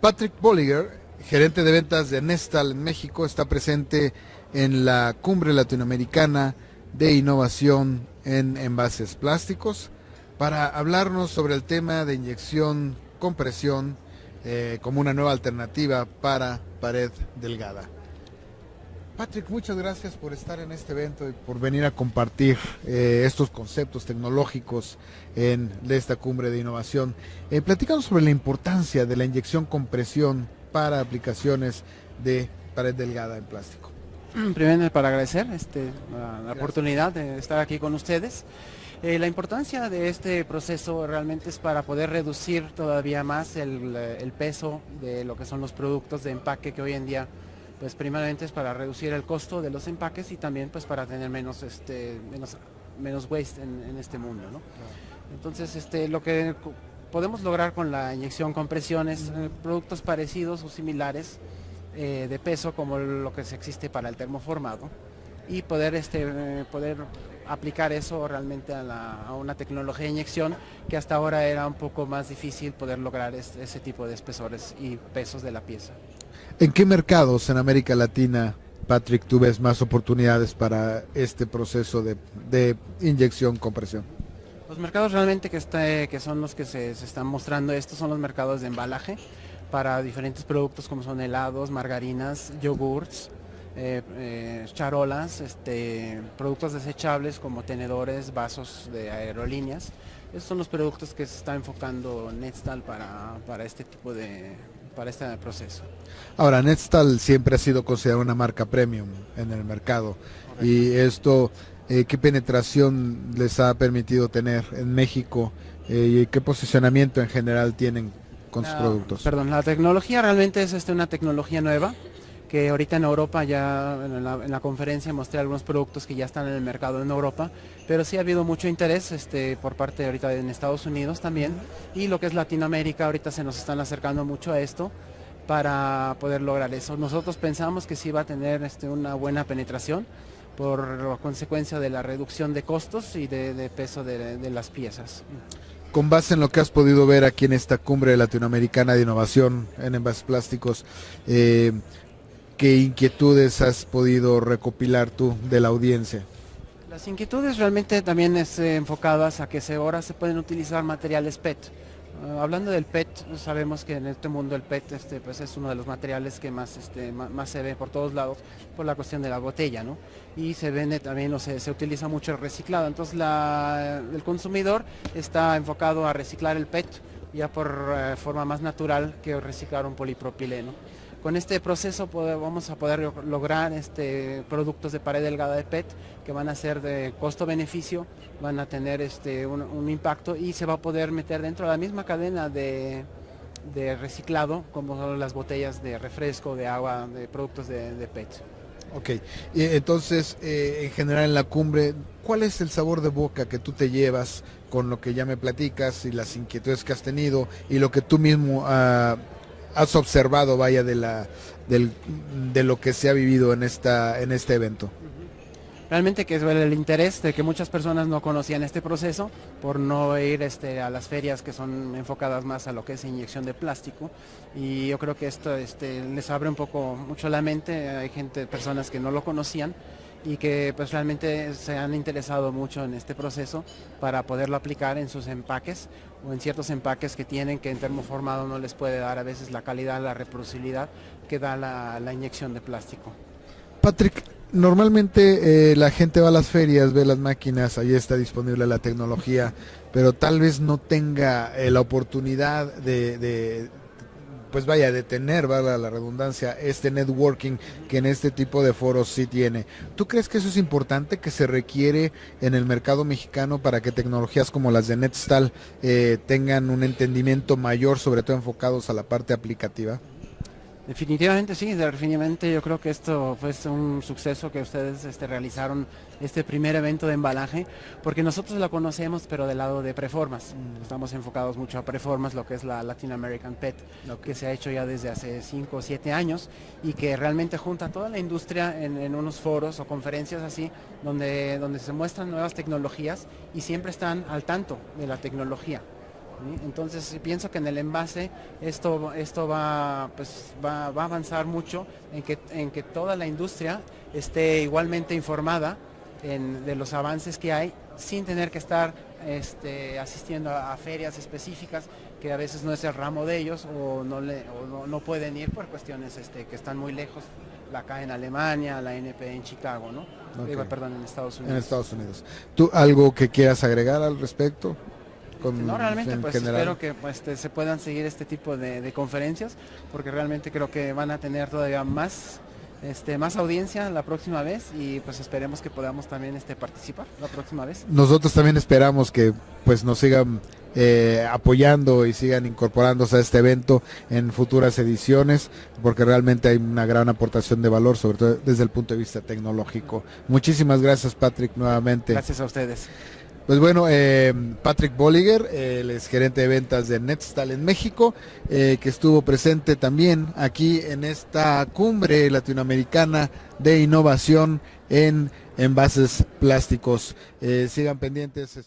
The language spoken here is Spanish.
Patrick Bolliger, gerente de ventas de Nestal en México, está presente en la cumbre latinoamericana de innovación en envases plásticos para hablarnos sobre el tema de inyección compresión eh, como una nueva alternativa para pared delgada. Patrick, muchas gracias por estar en este evento y por venir a compartir eh, estos conceptos tecnológicos en esta cumbre de innovación. Eh, platicamos sobre la importancia de la inyección compresión para aplicaciones de pared delgada en plástico. Primero para agradecer este, la, oportunidad de estar aquí con ustedes. Eh, la importancia de este proceso realmente es para poder reducir todavía más el, el peso de lo que son los productos de empaque que hoy en día pues primeramente es para reducir el costo de los empaques y también pues para tener menos este menos menos waste en, este mundo entonces este lo que podemos lograr con la inyección con presiones eh, productos parecidos o similares eh, de peso como lo que se existe para el termoformado y poder este poder aplicar eso realmente a, una tecnología de inyección que hasta ahora era un poco más difícil poder lograr ese tipo de espesores y pesos de la pieza. ¿En qué mercados en América Latina, Patrick, tú ves más oportunidades para este proceso de, inyección compresión? Los mercados realmente que, está, que son los que se, están mostrando estos son los mercados de embalaje para diferentes productos como son helados, margarinas, yogurts, eh, eh, charolas, este, productos desechables como tenedores, vasos de aerolíneas. Esos son los productos que se está enfocando Netstal para, para este tipo de, para este proceso. Ahora, Netstal siempre ha sido considerada una marca premium en el mercado y esto, eh, ¿qué penetración les ha permitido tener en México eh, y qué posicionamiento en general tienen con sus productos? Perdón, la tecnología realmente es este, una tecnología nueva que ahorita en Europa ya en la, conferencia mostré algunos productos que ya están en el mercado en Europa, pero sí ha habido mucho interés este, por parte ahorita en Estados Unidos también y lo que es Latinoamérica ahorita se nos están acercando mucho a esto para poder lograr eso. Nosotros pensamos que sí va a tener este, una buena penetración por consecuencia de la reducción de costos y de, peso de, las piezas con base en lo que has podido ver aquí en esta cumbre latinoamericana de innovación en envases plásticos, eh, ¿Qué inquietudes has podido recopilar tú de la audiencia? Las inquietudes realmente también es eh, enfocadas a que se, ahora se pueden utilizar materiales PET. Ah, hablando del PET, sabemos que en este mundo el PET este, pues es uno de los materiales que más, este, más, se ve por todos lados por la cuestión de la botella, ¿no? Y se vende también, o se, se utiliza mucho el reciclado. Entonces el consumidor está enfocado a reciclar el PET ya por eh, forma más natural que reciclar un polipropileno. Con este proceso vamos a poder lograr este, productos de pared delgada de PET que van a ser de costo-beneficio, van a tener este, un, impacto y se va a poder meter dentro de la misma cadena de, reciclado como son las botellas de refresco, de agua, de productos de, PET. Ok, entonces eh, en general en la cumbre, ¿cuál es el sabor de boca que tú te llevas con lo que ya me platicas y las inquietudes que has tenido y lo que tú mismo uh, has observado, vaya, de, la, de lo que se ha vivido en, esta, en este evento? Realmente que es el interés de que muchas personas no conocían este proceso por no ir este, a las ferias que son enfocadas más a lo que es inyección de plástico y yo creo que esto este, les abre un poco mucho la mente, hay gente, personas que no lo conocían y que pues realmente se han interesado mucho en este proceso para poderlo aplicar en sus empaques o en ciertos empaques que tienen que en termoformado no les puede dar a veces la calidad, la reproducibilidad que da la, inyección de plástico. Patrick, normalmente eh, la gente va a las ferias, ve las máquinas, ahí está disponible la tecnología, pero tal vez no tenga eh, la oportunidad de pues vaya, a tener, valga la redundancia, este networking que en este tipo de foros sí tiene. ¿Tú crees que eso es importante, que se requiere en el mercado mexicano para que tecnologías como las de Netstal eh, tengan un entendimiento mayor, sobre todo enfocados a la parte aplicativa? Definitivamente sí, definitivamente yo creo que esto fue un suceso que ustedes este, realizaron este primer evento de embalaje, porque nosotros lo conocemos pero del lado de preformas, mm. estamos enfocados mucho a preformas, lo que es la Latin American PET, lo que se ha hecho ya desde hace 5 o 7 años y que realmente junta toda la industria en, unos foros o conferencias así, donde, donde se muestran nuevas tecnologías y siempre están al tanto de la tecnología Entonces pienso que en el envase esto, esto va, pues, va, va, a avanzar mucho en que, en que toda la industria esté igualmente informada de los avances que hay sin tener que estar este, asistiendo a, ferias específicas que a veces no es el ramo de ellos o no, le, no, pueden ir por cuestiones este, que están muy lejos, la CA en Alemania, la NP en Chicago, ¿no? perdón, en Estados Unidos. En Estados Unidos. ¿Tú algo que quieras agregar al respecto? No, realmente pues espero que pues, este, se puedan seguir este tipo de, conferencias porque realmente creo que van a tener todavía más este, más audiencia la próxima vez y pues esperemos que podamos también este, participar la próxima vez. Nosotros también esperamos que pues nos sigan eh, apoyando y sigan incorporándose a este evento en futuras ediciones porque realmente hay una gran aportación de valor sobre todo desde el punto de vista tecnológico. Muchísimas gracias Patrick nuevamente. Gracias a ustedes. Pues bueno, eh, Patrick Bolliger, el ex gerente de ventas de Netstal en México, eh, que estuvo presente también aquí en esta cumbre latinoamericana de innovación en envases plásticos. Eh, sigan pendientes.